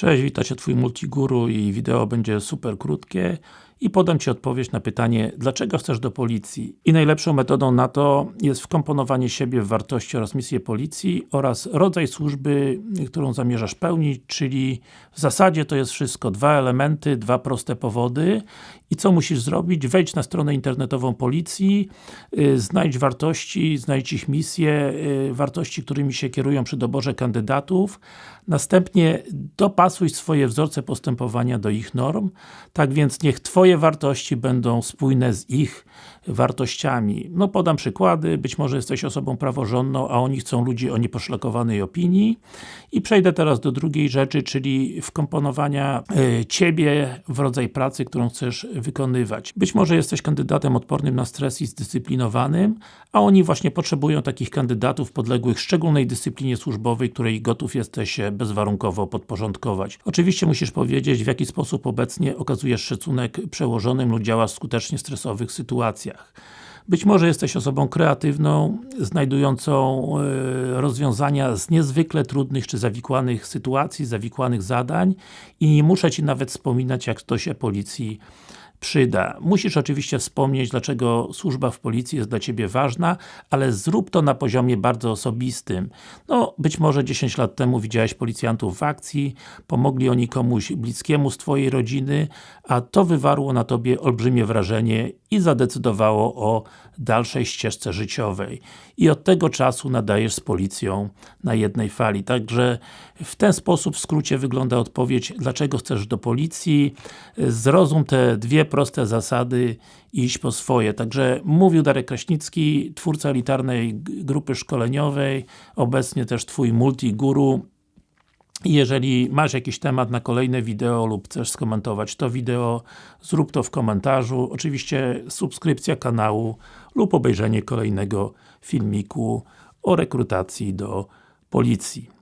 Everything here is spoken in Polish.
Cześć, witam Cię Twój Multiguru i wideo będzie super krótkie i podam Ci odpowiedź na pytanie, dlaczego chcesz do policji? I najlepszą metodą na to jest wkomponowanie siebie w wartości oraz misję policji oraz rodzaj służby, którą zamierzasz pełnić, czyli w zasadzie to jest wszystko dwa elementy, dwa proste powody i co musisz zrobić? Wejdź na stronę internetową policji, yy, znajdź wartości, znajdź ich misję, yy, wartości, którymi się kierują przy doborze kandydatów, następnie dopasuj swoje wzorce postępowania do ich norm, tak więc niech Twoje wartości będą spójne z ich wartościami. No podam przykłady, być może jesteś osobą praworządną, a oni chcą ludzi o nieposzlakowanej opinii i przejdę teraz do drugiej rzeczy, czyli wkomponowania y, Ciebie w rodzaj pracy, którą chcesz wykonywać. Być może jesteś kandydatem odpornym na stres i zdyscyplinowanym, a oni właśnie potrzebują takich kandydatów podległych szczególnej dyscyplinie służbowej, której gotów jesteś się bezwarunkowo podporządkować. Oczywiście musisz powiedzieć, w jaki sposób obecnie okazujesz szacunek przełożonym lub działasz skutecznie w stresowych sytuacjach. Być może jesteś osobą kreatywną, znajdującą e, rozwiązania z niezwykle trudnych czy zawikłanych sytuacji, zawikłanych zadań i nie muszę Ci nawet wspominać, jak to się policji przyda. Musisz oczywiście wspomnieć, dlaczego służba w policji jest dla Ciebie ważna, ale zrób to na poziomie bardzo osobistym. No, być może 10 lat temu widziałeś policjantów w akcji, pomogli oni komuś blickiemu z Twojej rodziny, a to wywarło na Tobie olbrzymie wrażenie i zadecydowało o dalszej ścieżce życiowej. I od tego czasu nadajesz z policją na jednej fali. Także w ten sposób w skrócie wygląda odpowiedź, dlaczego chcesz do policji. Zrozum te dwie proste zasady i iść po swoje. Także mówił Darek Kraśnicki, twórca elitarnej grupy szkoleniowej, obecnie też Twój multiguru. Jeżeli masz jakiś temat na kolejne wideo lub chcesz skomentować to wideo, zrób to w komentarzu. Oczywiście subskrypcja kanału lub obejrzenie kolejnego filmiku o rekrutacji do policji.